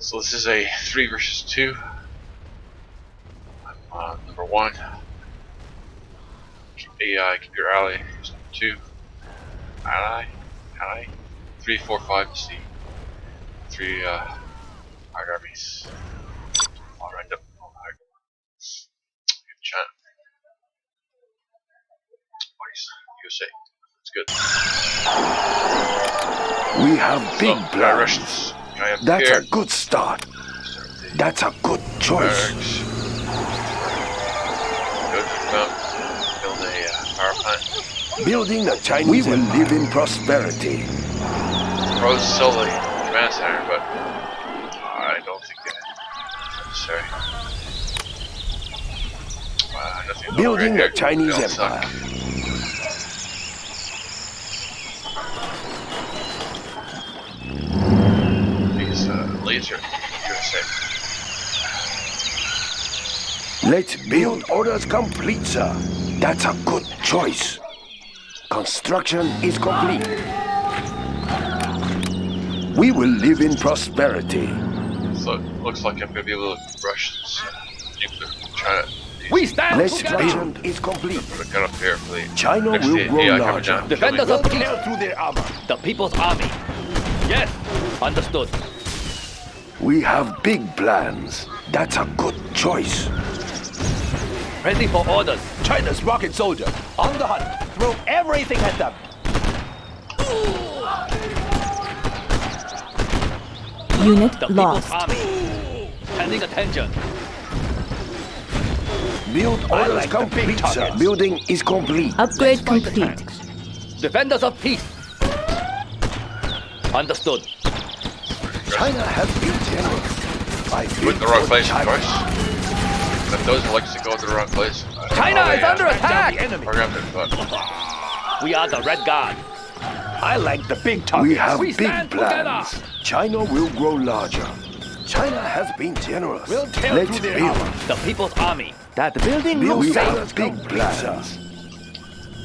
So this is a three versus two. I'm uh, number one. AI computer ally is number two. Ally, ally, three, four, five the three uh, hard armies. All up. All hard. Good chat. Nice. USA. That's good. We have big so, uh, plans. Russians. I have That's here. a good start. That's a good choice. barracks. Go to. Build a uh, power plant. Building the Chinese We will live in prosperity. Probably sell the command center, but I don't think it's necessary. Uh, Building upgrade the. Chinese They all suck. Empire. These laser Let's build orders complete, sir. That's a good choice. Construction is complete. We will live in prosperity. So it looks like I'm gonna be able to rush this uh, nuclear China. We stand Let's together. is complete. Put a gun up here for the China next will to the grow AI larger. Defenders of peace. Tear through their armor. The People's Army. Yes, understood. We have big plans. That's a good choice. Ready for orders. China's rocket soldier. On the hunt. Throw everything at them. Unit The lost. People's Army. Standing attention. Build orders like complete, sir. Building is complete. Upgrade Fight the complete. Defenders of peace. Understood. China has been generous. I Put the wrong for place, of course. But those who likes to go to the wrong place. I don't China know, is they, under attack. Enemy. Programmed it, but We are the Red Guard. I like the big targets. We have We big plans. together. China will grow larger. China has been generous. We'll tear Let's through their build. armor. The People's Army. That building Build looks safe. orders big plans.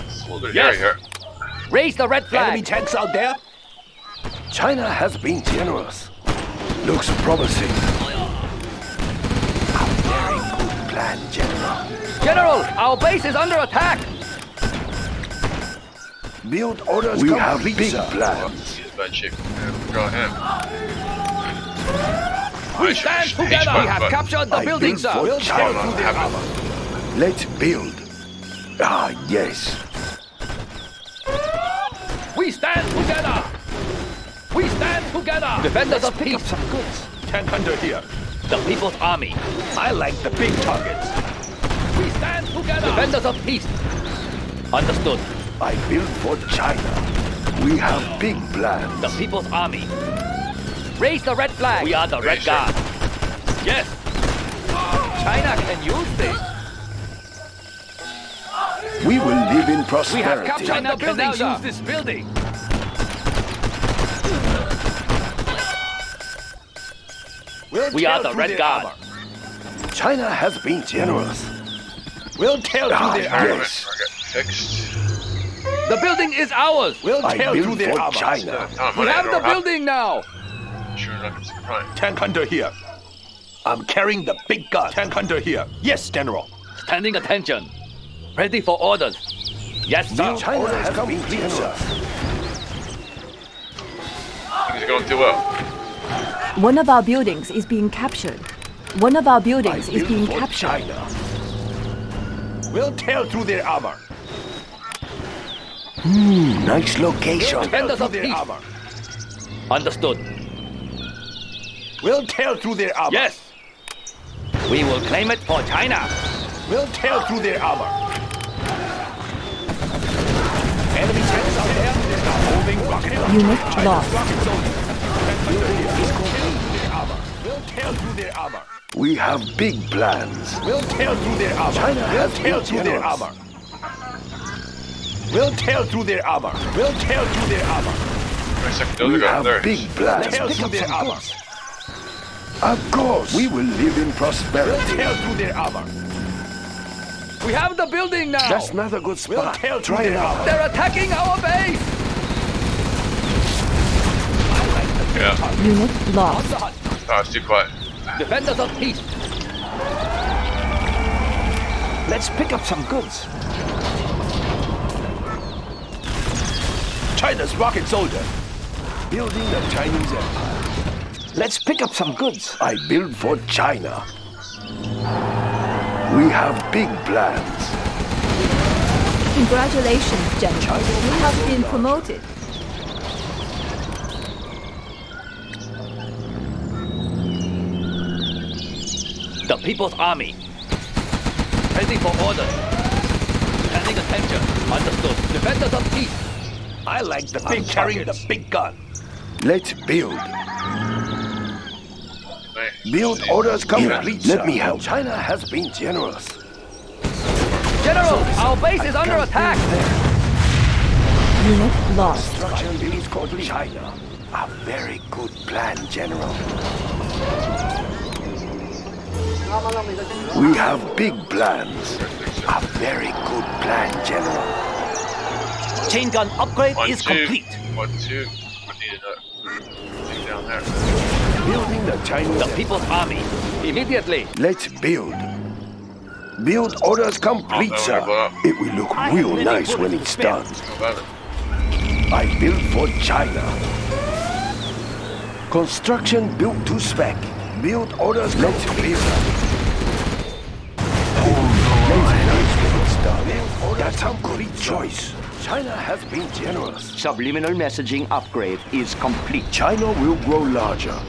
it's a little bit Yes. here. Raise the red flag. Enemy tanks out there. China has been generous. Looks promising. A very good plan, General. General, our base is under attack. Build orders we have big plans. He's in bad shape. Yeah, Go ahead. We stand together. We have captured the I building, sir. for We'll tear China. through. Let's build. Ah, yes. We stand together. We stand together. Defenders of peace. some goods. Tank hunter here. The People's Army. I like the big targets. We stand together. Defenders of peace. Understood. I built for China. We have big plans. The People's Army. Raise the red flag. We are the Red Raise it. Guard. Yes. China can use this. We will live in prosperity. We have captured the China building, cannot use this building. We'll We are the Red their Guard. armor. China has been generous. We'll tear Ah, through their yes. armor. Target, target fixed. The building is ours. We'll I tear through built their for armor. China. Tom, We I have don't the building now. Sure enough, it's a. Tank hunter here. I'm carrying the big gun. Tank hunter here. Yes, General. Standing attention. Ready for orders. Yes, sir. China has been generous. Things are going too well. One of our buildings is being captured. One of our buildings I is being captured. China. We'll tear through their armor. Hmm, nice location. We'll tear Defenders through of their armor. Understood. We'll tear through their armor. Yes. We will claim it for China. We'll tear through their armor. Enemy tanks out there. They're moving rocket. Unit lost. Tear through their armor. We have big plans. We'll tear through their armor. China we'll has tear been through their armor. We'll tear through their armor. We'll tear through their armor. Second, We have there. big plans. Tear through their armor. Of course. We will live in We'll prosperity. tear through their armor. We have the building now. That's not a good We'll spot. tear through Try it their out. armor. They're attacking our base. Yeah. Unit lost. Oh, it's too quiet. Defenders of peace. Let's pick up some goods. China's rocket soldier. Building the Chinese Empire. Let's pick up some goods. I build for China. We have big plans. Congratulations, General. You have been promoted. The People's Army. Ready for orders. Paying attention. Understood. Defenders of peace. I like the big carrying the big gun. Let's build. Build orders complete. Here, Let sir. me help. China has been generous. General, our base is under attack. Unit lost. Construction is called China. A very good plan, General. We have big plans. A very good plan, General. Chain gun upgrade One, is two. complete. One, two. We need a thing down there. Building the Chinese. The People's Army. Immediately. Let's build. Build orders complete, Oh, sir. there we go. It will look I real nice when it's done. How about it? I built for China. Construction built to spec. Build orders Let's build. Let's when it's done. That's a good choice. China has been generous. Subliminal messaging upgrade is complete. China will grow larger.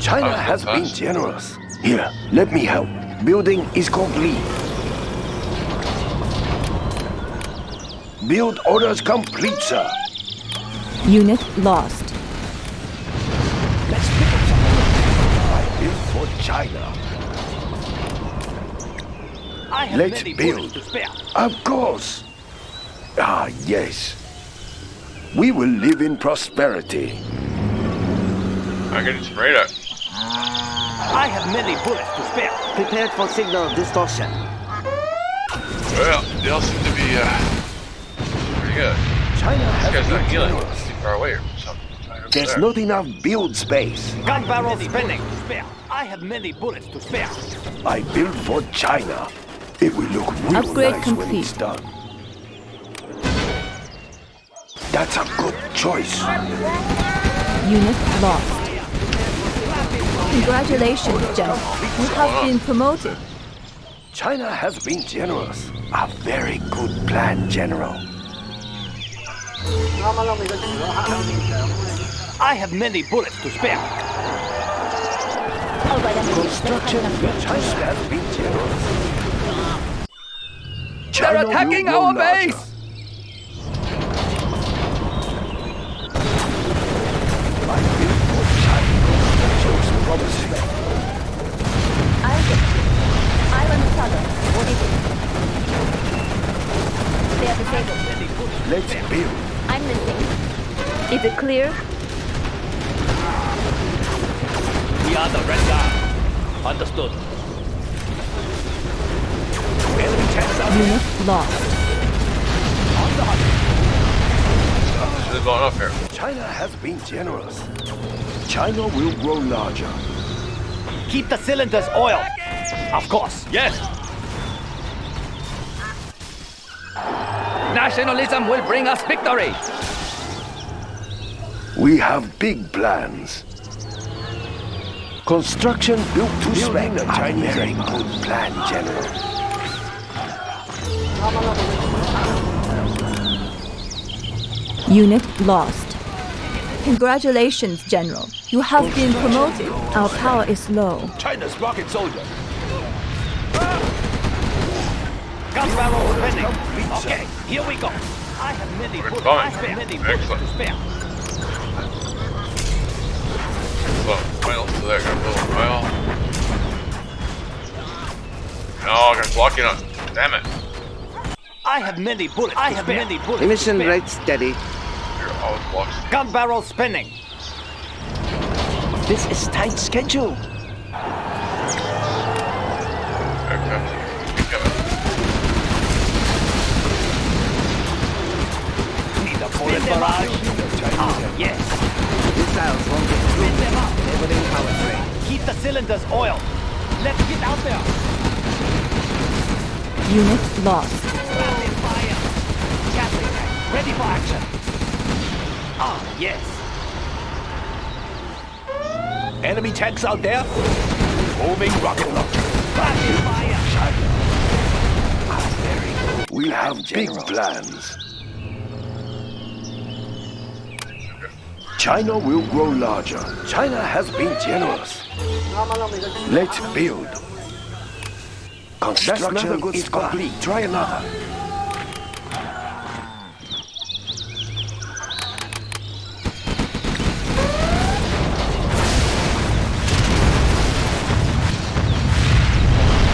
China has been generous. Here, let me help. Building is complete. Build orders complete, sir. Unit lost. China. I have Let's many build. to spare. Of course. Ah, yes. We will live in prosperity. I'm getting some radar. I have many bullets to spare. Prepared for signal distortion. Well, they all seem to be uh, pretty good. China This has guy's not healing. generous. Too far away or something. Right over There's not enough build space. Gun barrel spinning spare. I have many bullets to spare. I built for China. It will look real Upgrade nice when it's done. That's a good choice. Unit lost. Congratulations, General. You have been promoted. China has been generous. A very good plan, General. I have many bullets to spare. Construction China has been generous. They're attacking our base. I built for China. Looks promising. Isaac. Island Southern. They are disabled. Let's build. I'm listening. Is it clear? We are the Red Guard. Understood. Unit lost. Should have gone up here. China has been generous. China will grow larger. Keep the cylinders oiled. Of course. Yes. Nationalism will bring us victory. We have big plans. Construction built to spec. A Chinese very good plan, General. Unit lost. Congratulations, General. You have been promoted. Our power is low. China's rocket soldier. Gun barrel spinning. Okay, here we go. I have many We're bullets. I have many bullets Excellent. to spare. Well, well, so they're gonna build well. No, I'm gonna block it up. Damn it. I have many bullets. I have many bullets. Emission rate steady. You're always blocks. Gun barrel spinning. This is tight schedule. Here it comes. Coming. Need a bullet barrage. Ah, yes. Missiles won't cylinder's oil. Let's get out there. Unit lost. Rapid fire. Gatling ready for action. Ah, yes. Enemy tanks out there? Moving rocket launcher. Rapid fire. We have big plans. China will grow larger. China has been generous. Let's build. Construction is complete. Try another.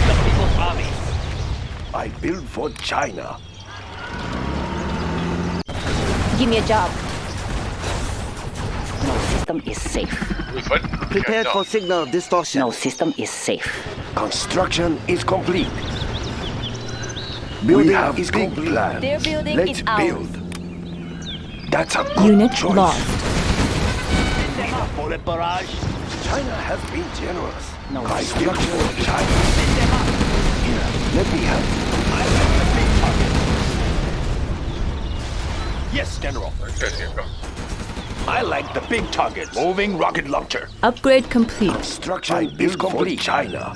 The People's Army. I build for China. Give me a job. No system is safe. We fight? Prepared okay, for signal distortion. No system is safe. Construction is complete. Building have is big complete. plans. Their building Let's is ours. build. That's a good Unit choice. lost. Bullet barrage. China has been generous. No. Construction of China. Here, let me help. Yes, General. Okay, here we go. I like the big target. Moving rocket launcher. Upgrade complete. Construction is complete. China.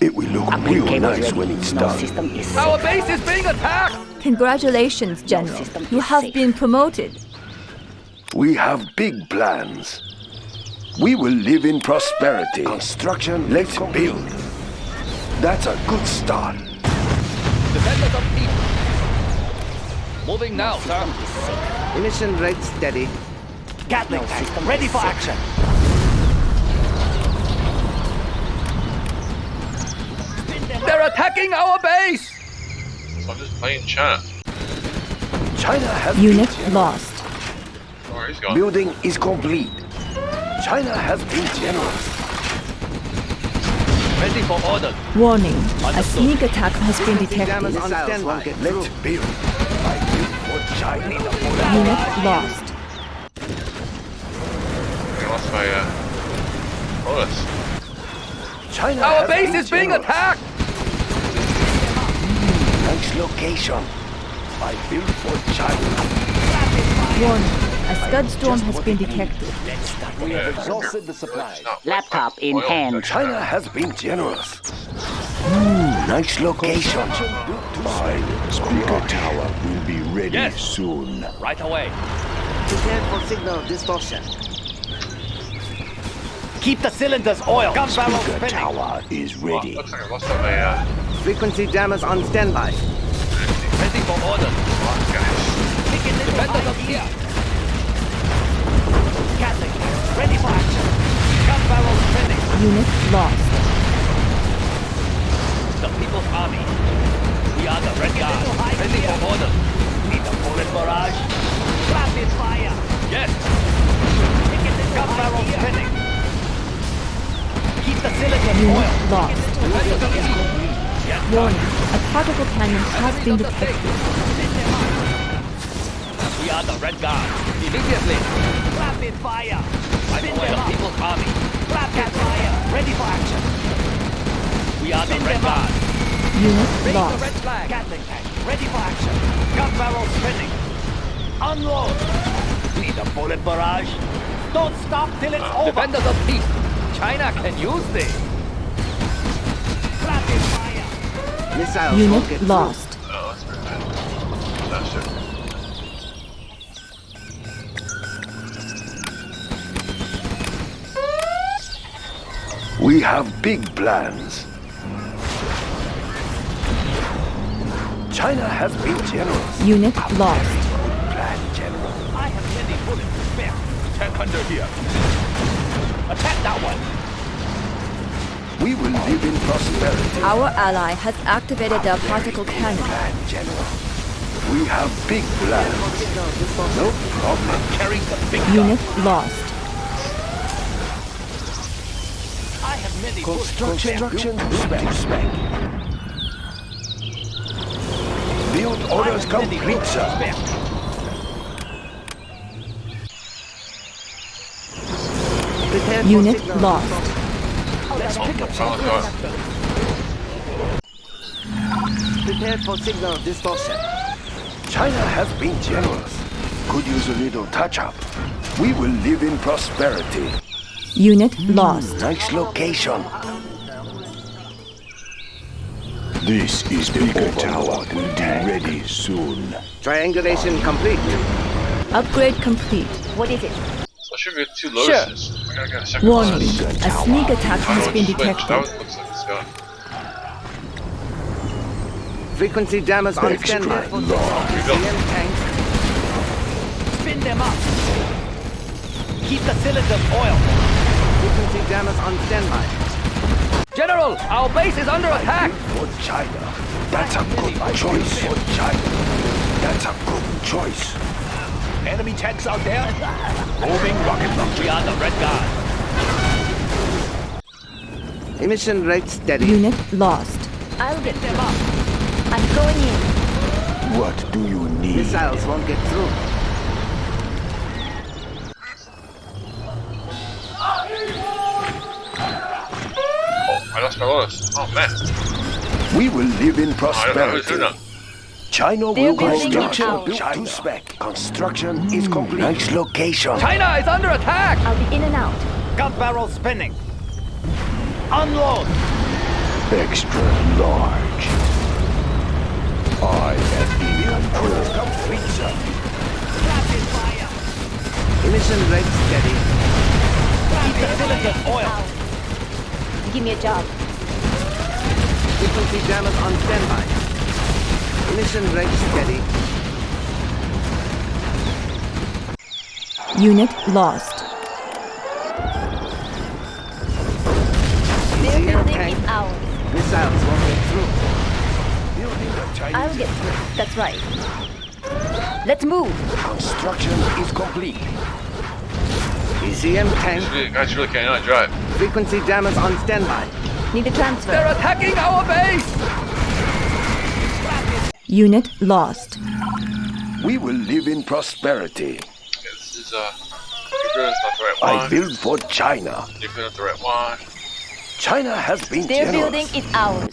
It will look Upgrade real nice ready. when it's no done. system is Our base is being attacked. Congratulations, General. system You have safe. been promoted. We have big plans. We will live in prosperity. Construction, let's build. That's a good start. Defenders of peace. Moving now, sir. System is safe. Emission rate steady. Gatling No tank, system ready for safe. action. They're attacking our base. I'm just playing China. China has Unit been generous. lost. Where he's going. Building is complete. China has been generous. Ready for orders. Warning. A sneak attack has been detected. on Missiles standby. won't get Let's build. I build for China. Unit lost. I lost my uh, bonus. China Our base is being generous. attacked. Nice location. I build for China. Warning. A scud storm has been detected. We have exhausted the supplies. Laptop in hand. China has been generous. Hmm, nice location. My speaker tower will be ready Yes. soon. Right away. Prepared for signal distortion. Keep the cylinders oil. Gun barrel Speaker spinning. tower is Well, ready. looks like I lost all my uh, Frequency jammers on standby. Ready for orders. guys. Defenders of here. Gatling tank, ready for action. Gun barrel spinning. Unit lost. The People's Army. We are the Red Guard. Ready for orders. Need bullet barrage. Rapid fire. Yes. Gun barrel spinning. Keep the cylinders Unit oil. lost. Defenders of here. Yes. Warning. A particle cannon has been detected. We are the Red Guard. Immediately. Rapid fire. Right away. The People's Army. Rapid fire. Ready for action. We are the Red Guard. Unit lost. flag. Gatling tank. Ready for action. Gun barrel spinning. Unload. Need a bullet barrage. Don't stop till it's over. Defenders of peace. China can use this. Rapid fire. Missiles won't Unit through. lost. Oh, that's pretty bad. That's it. We have big plans. China has been generous. Unit lost. Plan, General. I have many bullets to spare. Tank under here. Attack that one. We will live in prosperity. Our ally has activated their particle cannon. Plan, General. We have big plans. No problem. Carrying the big Unit lost. I have many bullets. Construction spec. spec. Build orders complete, sir. Prepared for Unit signal lost. distortion. Oh, God. Prepare for signal distortion. China has been generous. Could use a little touch-up. We will live in prosperity. Unit lost. Nice location. This is the bigger tower will be ready soon. Triangulation complete. Upgrade complete. What is it? So I should get two lotuses. I gotta a Warning. A sneak attack has been switched. That detected. one looks like it's gone. Frequency jammers on Extra standby. large. CM tank. Spin them up. Keep the cylinders oiled. Frequency jammers on standby. General, our base is under attack. For China. That's a good choice. For China. That's a good choice. Enemy tanks out there. Moving rocket launcher. We are the red guard. Emission rate steady. Unit lost. I'll get them up. I'm going in. What do you need? Missiles won't get through. Lost my lotus. Oh, man. We will live in Oh, I don't prosperity. doing. China will building construction it built out. to spec. Construction is complete. Nice location. China is under attack. I'll be in and out. Gun barrel spinning. Unload. Extra large. I am in control. Complete, sir. Rapid fire. Emission rate steady. Keep the cylinders oiled. Give me a job. Frequency jammers on standby. Emission rate steady. Unit lost. Their CM building tank. is ours. Missiles won't get through. Building a Chinese I'll get through. That's right. Let's move. construction is complete. ECM tank. These really- guys really can't drive. Frequency jammers on standby. Need a transfer. They're attacking our base. Unit lost. We will live in prosperity. Okay, this is, uh, Jupiter is not right I build for China. Jupiter not the right one. China has been Their generous. building is ours.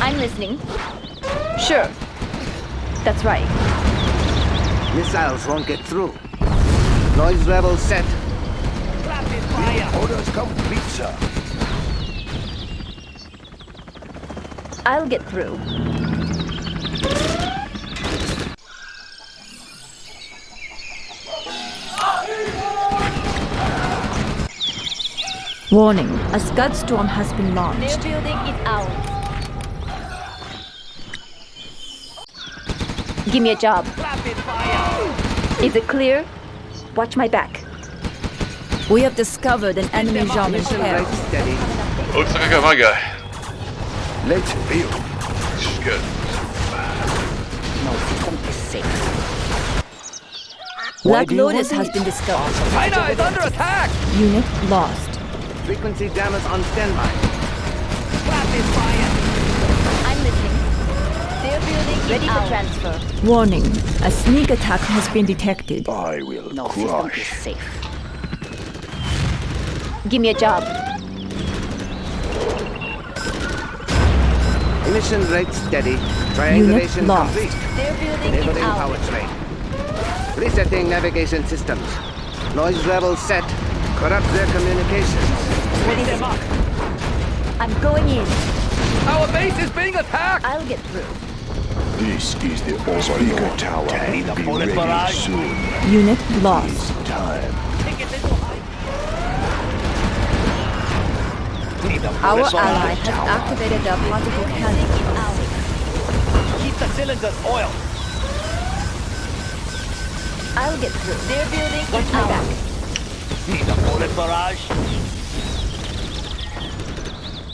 I'm listening. Sure. That's right. Missiles won't get through. Noise level set. Rapid fire. Orders complete, sir. I'll get through. Warning. A Scud storm has been Their launched. building is ours. Give me a job. Is it clear? Watch my back. We have discovered an enemy Jean Emission rate steady. Looks like I got my guy. Let's build. Which is good. No system is safe. Black do you Lotus has been discovered. China is under attack. Unit lost. Frequency jammers on standby. Rapid fire. Ready for transfer. Warning. A sneak attack has been detected. I will No system is crush. safe. Give me a job. Mission rate steady. Triangulation lost. complete. Their building Enabling ours. powertrain. Resetting navigation systems. Noise level set. Corrupt their communications. Spin them up. I'm going in. Our base is being attacked. I'll get through. This is the bigger tower Need a will be bullet ready barrage? soon. Unit lost. It's time. Take it little high. Need a Our bullet barrage. ally has activated the particle cannon. Keep the cylinders oiled. I'll get through. Their building Watch is my ours. back. Need a bullet barrage.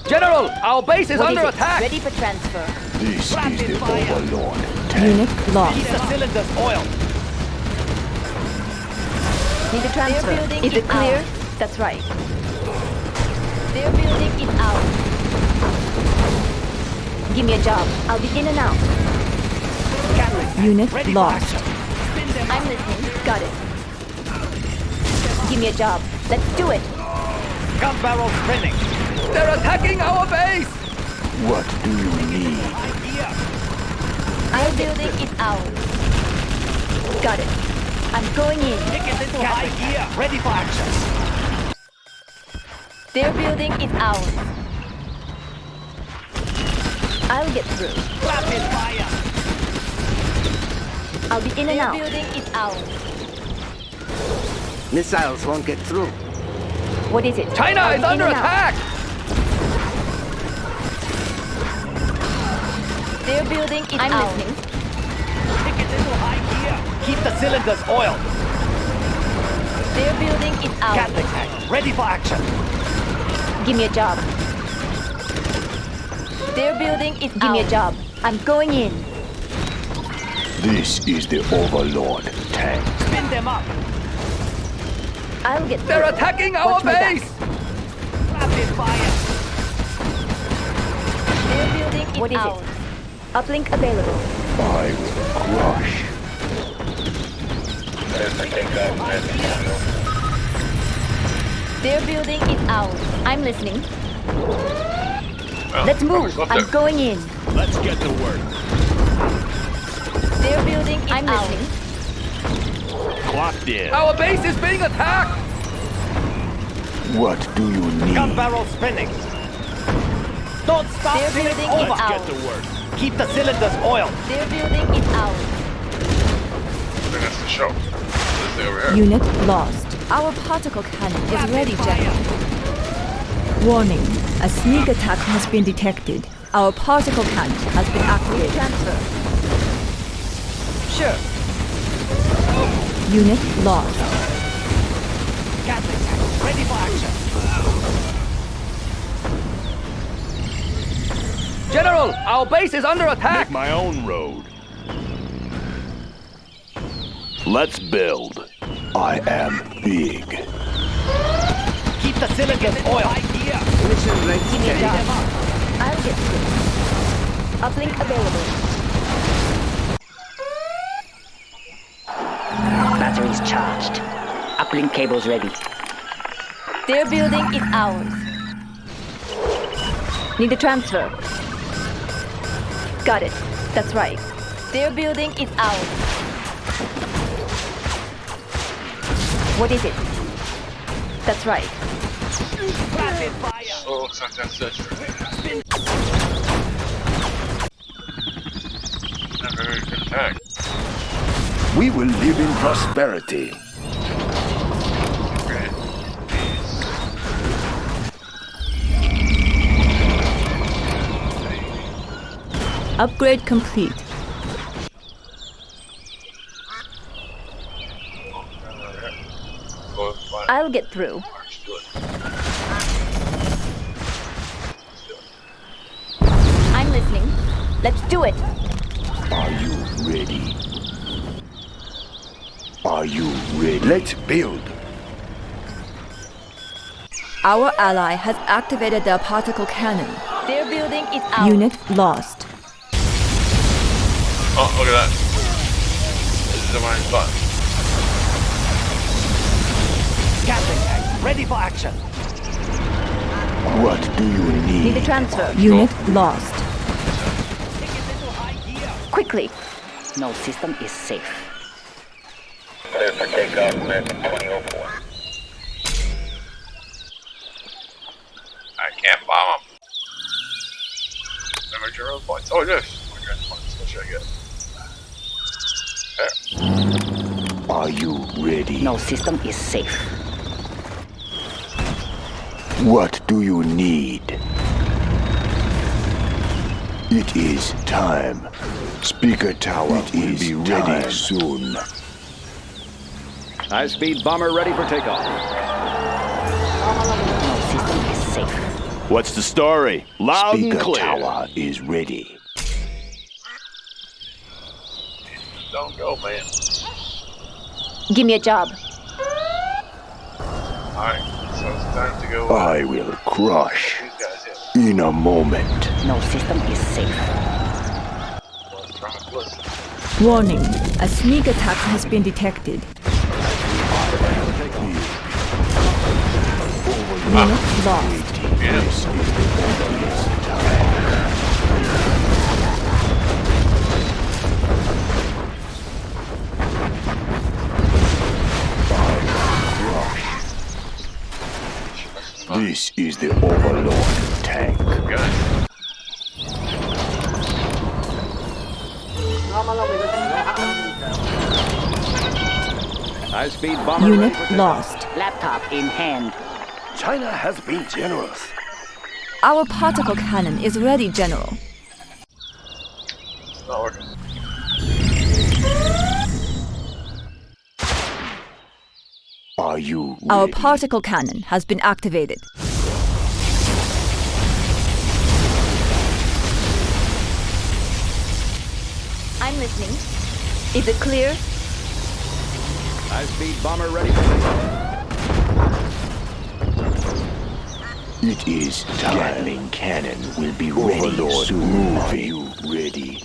General, our base is What under is it? attack. Ready for transfer. This is Rapid the fire. Overlord. Unit Keep lost. the cylinders oiled. Need a transfer. building Is is it clear? That's right. They're building it out. Give me a job. I'll be in and out. Gatling. Unit Ready lost. action. Spin them I'm listening. Got it. Give me a job. Let's do it. Gun barrel spinning. They're attacking our base! What do you need? Idea. Our building is ours. Got it. I'm going in. Take it into high gear. Ready for action. Their building is ours. I'll get through. Rapid fire. I'll be in and out. Their building is ours. Missiles won't get through. What is it? China I'll is under attack! out. Attack! Their building is I'm ours. listening. Take it into high gear. Keep the cylinders oiled. Their building is ours. Gatling tank. Ready for action. Give me a job. Their building is Give me a job. I'm going in. This is the Overlord tank. Spin them up. I'll get They're through. attacking our Watch base! Rapid fire. Their building is What is it? Ours. Uplink available. I will crush. Their building is ours. I'm listening. Well, Let's move. I'm there. going in. Let's get to work. Their building is I'm ours. listening. Clocked in. Our base is being attacked! What do you need? Gun barrel spinning. Don't stop Their till it's building is over. ours. work. Keep the cylinders oiled. Their building is ours. I that's the show. This thing over here. Unit lost. Our particle cannon is Rapid ready, fire. General. Warning. A sneak attack has been detected. Our particle cannon has been activated. Transfer. Sure. Unit lost. Gatling tank. Ready for action. General, our base is under attack! my own road. Let's build. I am big. Keep the cylinders oiled. Idea. Mission ready. Give me I'll get through. Uplink available. Batteries charged. Uplink cables ready. Their building is ours. Need a transfer. Got it. That's right. Their building is ours. What is it? That's right. Rapid fire. Oh, looks like that's it. Not very attack. We will live in prosperity. Upgrade complete. I'll get through. March to it. I'm listening. Let's do it. Are you ready? Are you ready? Let's build. Our ally has activated their particle cannon. Their building is ours. Unit lost. Oh, look at that. This is my spot. Gatling tank. Ready for action. What do you need? Need a transfer. Unit lost. Take it into high gear. Quickly. No system is safe. Clear for takeoff, American 2004. I can't bomb him. Damage your own points. Oh, yes. My guys. What should I get? There. Are you ready? No system is safe. What do you need? It is time. Speaker tower it will be ready soon. High-speed bomber ready for takeoff. No system is safe. What's the story? Loud Speaker and clear. tower is ready. Don't go, man. Give me a job. Alright, so it's time to go. I will crush in. in a moment. No system is safe. Warning. A sneak attack has been detected. Unit lost. Yeah. This is the Overlord tank. Good. High-speed bomber Unit ready for takeoff. lost. Laptop in hand. China has been generous. Our particle cannon is ready, General. Are you Our ready? particle cannon has been activated. I'm listening. Is it clear? High-speed bomber ready for takeoff. It is time. Gatling cannon will be ready Overlord soon. Are you ready?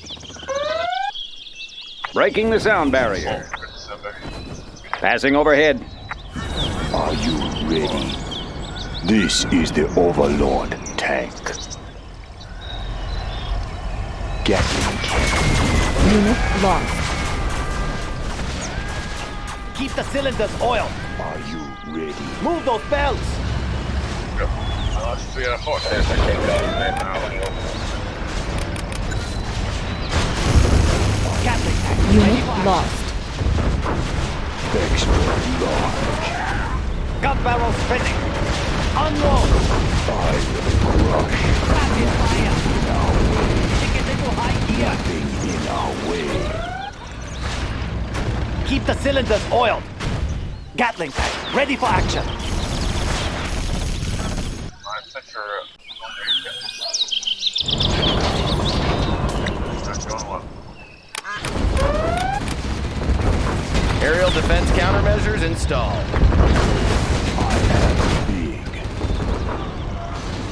Breaking the sound barrier. Passing overhead. Are you ready? This is the Overlord tank. Gatling cannon. Unit lost. Keep the cylinders oiled. Are you ready? Move those belts. Go. That's three out of four. Gatling tank. Unit lost. Extra large. Gun barrel spinning. Unload. I will crush Rapid fire. Kick it into high gear. nothing in our way. Keep the cylinders oiled. Gatling tank. Ready for action. Aerial defense countermeasures installed. Big.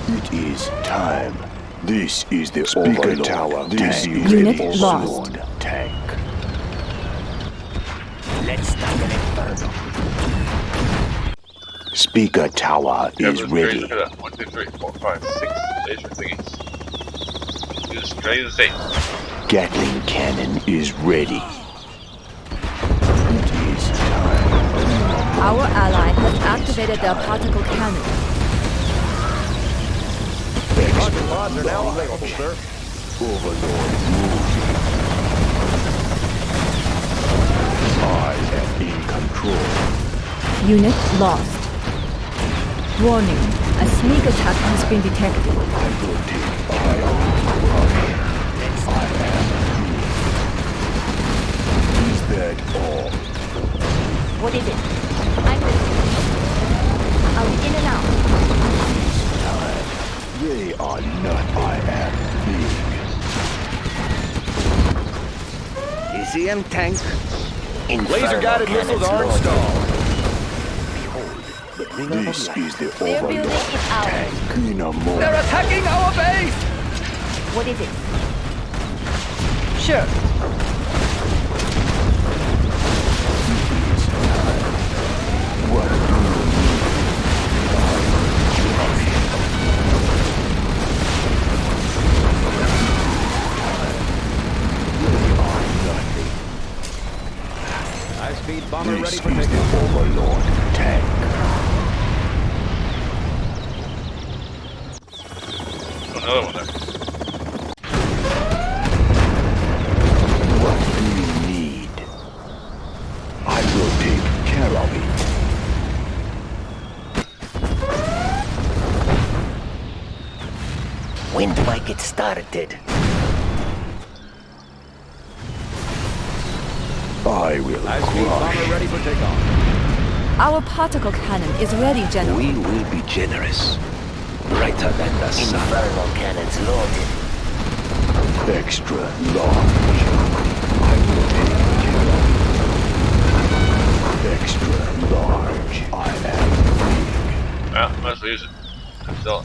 It is time. This is the Speaker Overlord Tower. tank. This is Unit the lost. Overlord tank. Let's start an inferno. Speaker Tower Yeah, is ready. Look at that. One, two, three, four, five, six laser thingies. Use ready to say. Gatling cannon is ready. It is time. Our ally has activated their particle cannon. Rocket pods are now available, sir. Overlord moving. I am in control. Unit lost. Warning. A sneak attack has been detected. I will take. Crush. I am. Is that all? What is it? Big. ECM tank. Laser-guided missiles are installed. This is the Their building Overlord is ours. tank in. They're attacking our base! What is it? Sure. Bomber This ready is for the. Overlord tank. Another one there. What do you need? I will take care of it. When do I get started? I will High-speed crush. bomber ready for takeoff. Our particle cannon is ready, General. We will be generous. Brighter than the sun. Infernal cannons loaded. Extra large. I will take care of it. Extra large. I am big. Yeah, might as well use it. Still.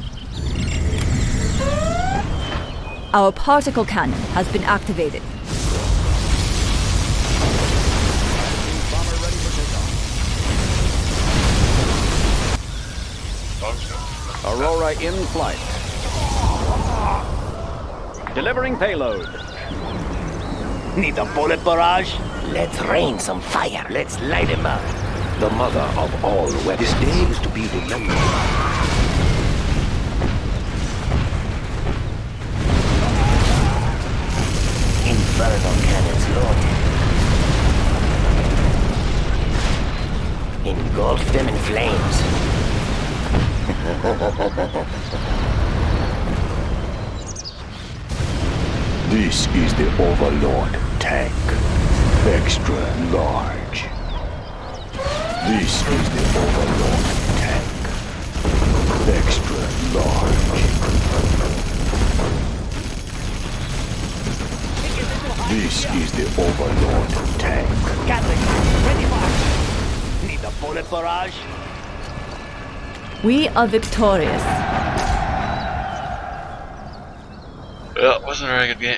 Our particle cannon has been activated. Aurora in flight. Delivering payload. Need a bullet barrage? Let's rain some fire. Let's light him up. The mother of all weapons. This day is to be remembered. Infernal cannons loaded. Engulf them in flames. This is the Overlord tank. Extra large. This is the Overlord tank. Extra large. This is the Overlord tank. Gatling, ready for action. Need a bullet barrage? We are victorious. Well, it wasn't a very good game.